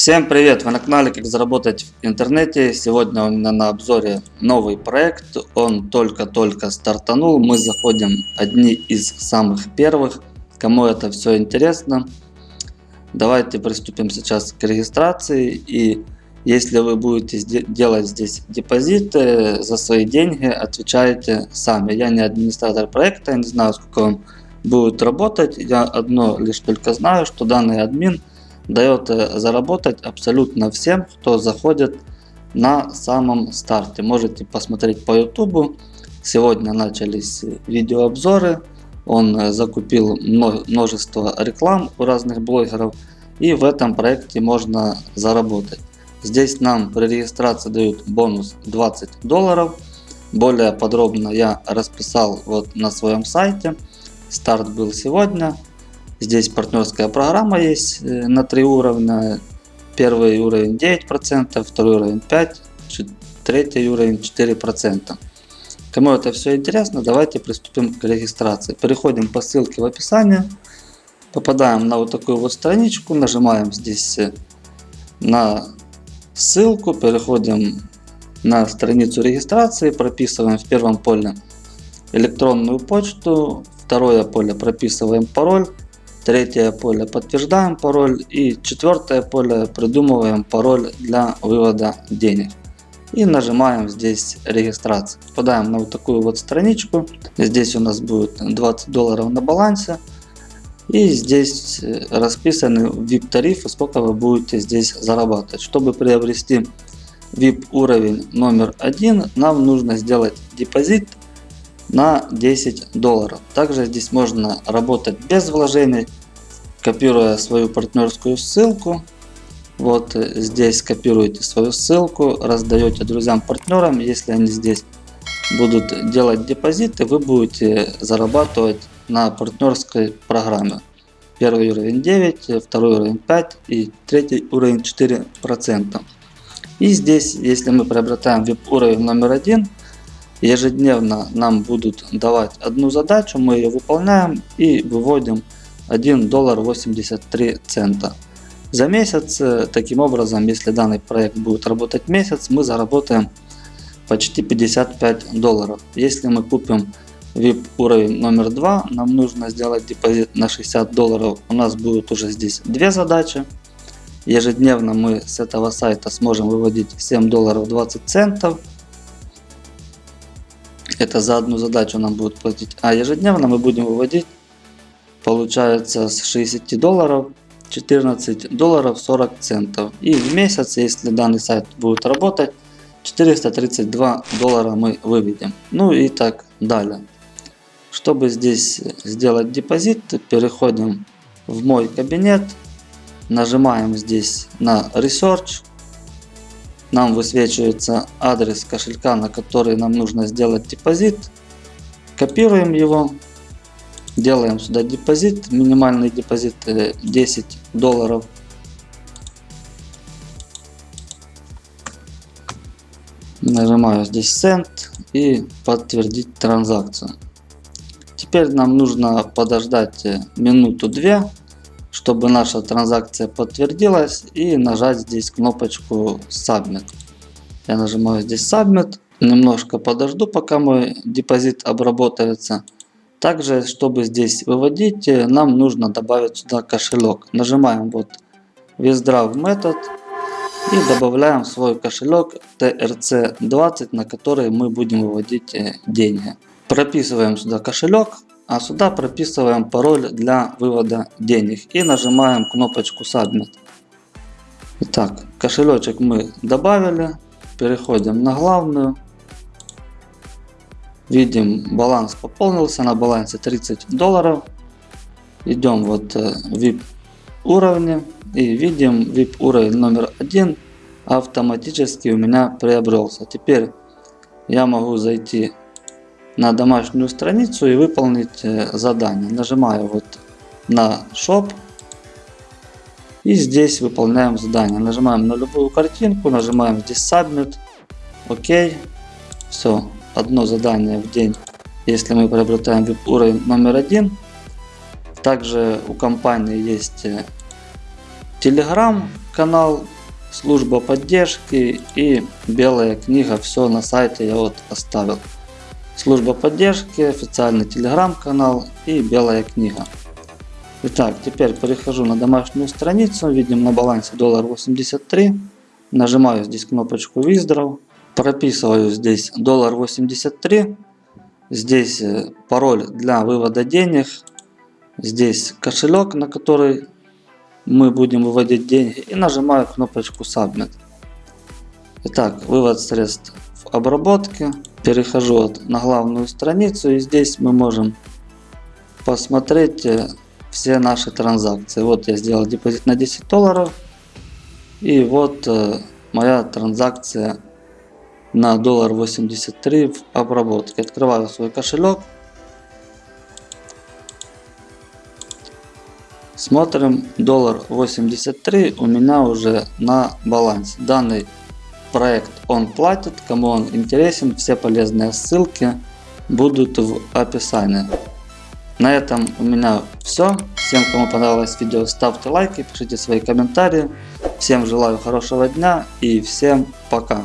Всем привет! Вы на канале Как заработать в интернете. Сегодня у меня на обзоре новый проект. Он только-только стартанул. Мы заходим одни из самых первых. Кому это все интересно, давайте приступим сейчас к регистрации. И если вы будете делать здесь депозиты за свои деньги, отвечаете сами. Я не администратор проекта, я не знаю, сколько он будет работать. Я одно лишь только знаю, что данный админ дает э, заработать абсолютно всем, кто заходит на самом старте. Можете посмотреть по YouTube. Сегодня начались видеообзоры. Он э, закупил множество реклам у разных блогеров. И в этом проекте можно заработать. Здесь нам при регистрации дают бонус 20 долларов. Более подробно я расписал вот на своем сайте. Старт был сегодня. Здесь партнерская программа есть э, на три уровня. Первый уровень 9%, второй уровень 5%, третий уровень 4%. Кому это все интересно, давайте приступим к регистрации. Переходим по ссылке в описании. Попадаем на вот такую вот страничку, нажимаем здесь э, на ссылку, переходим на страницу регистрации, прописываем в первом поле электронную почту, второе поле прописываем пароль, Третье поле подтверждаем пароль. И четвертое поле придумываем пароль для вывода денег. И нажимаем здесь регистрация. Попадаем на вот такую вот страничку. Здесь у нас будет 20 долларов на балансе. И здесь э, расписаны VIP тарифы, сколько вы будете здесь зарабатывать. Чтобы приобрести VIP уровень номер один, нам нужно сделать депозит на 10 долларов. Также здесь можно работать без вложений, копируя свою партнерскую ссылку. Вот э, здесь копируете свою ссылку, раздаете друзьям, партнерам. Если они здесь будут делать депозиты, вы будете зарабатывать на партнерской программе. Первый уровень 9, второй уровень 5 и третий уровень 4%. И здесь, если мы приобретаем VIP уровень номер один, Ежедневно нам будут давать одну задачу, мы ее выполняем и выводим 1 доллар 83 цента. За месяц, э, таким образом, если данный проект будет работать месяц, мы заработаем почти 55 долларов. Если мы купим VIP уровень номер 2, нам нужно сделать депозит на 60 долларов. У нас будет уже здесь две задачи. Ежедневно мы с этого сайта сможем выводить 7 долларов 20 центов. Это за одну задачу нам будут платить. А ежедневно мы будем выводить, получается, с 60 долларов 14 долларов 40 центов. И в месяц, если данный сайт будет работать, 432 доллара мы выведем. Ну и так далее. Чтобы здесь сделать депозит, переходим в мой кабинет, нажимаем здесь на Research, нам высвечивается адрес кошелька, на который нам нужно сделать депозит. Копируем его, делаем сюда депозит, минимальный депозит 10 долларов. Нажимаю здесь Send и подтвердить транзакцию. Теперь нам нужно подождать минуту-две, чтобы наша транзакция подтвердилась и нажать здесь кнопочку Submit. Я нажимаю здесь Submit. Немножко подожду, пока мой депозит обработается. Также, чтобы здесь выводить, нам нужно добавить сюда кошелек. Нажимаем вот Withdraw метод и добавляем свой кошелек TRC20, на который мы будем выводить э, деньги. Прописываем сюда кошелек. А сюда прописываем пароль для вывода денег и нажимаем кнопочку Submit. Итак, кошелечек мы добавили. Переходим на главную. Видим, баланс пополнился. На балансе 30 долларов. Идем вот э, VIP уровни. И видим VIP уровень номер один автоматически у меня приобрелся. Теперь я могу зайти на домашнюю страницу и выполнить э, задание. Нажимаю вот на Shop. И здесь выполняем задание. Нажимаем на любую картинку, нажимаем здесь Submit. Окей. Все. Одно задание в день, если мы приобретаем уровень номер один. Также у компании есть э, телеграм-канал, служба поддержки и белая книга. Все на сайте я вот оставил. Служба поддержки, официальный телеграм-канал и белая книга. Итак, теперь перехожу на домашнюю страницу. Видим на балансе доллар 83. Нажимаю здесь кнопочку Withdraw. Прописываю здесь доллар 83. Здесь э, пароль для вывода денег. Здесь кошелек, на который мы будем выводить деньги. И нажимаю кнопочку Submit. Итак, вывод средств в обработке. Перехожу вот на главную страницу. И здесь мы можем посмотреть э, все наши транзакции. Вот я сделал депозит на 10 долларов. И вот э, моя транзакция на доллар 83 в обработке. Открываю свой кошелек. Смотрим, доллар 83 у меня уже на балансе. Данный проект он платит, кому он интересен, все полезные ссылки будут в описании. На этом у меня все. Всем, кому понравилось видео, ставьте лайки, пишите свои комментарии. Всем желаю хорошего дня и всем пока.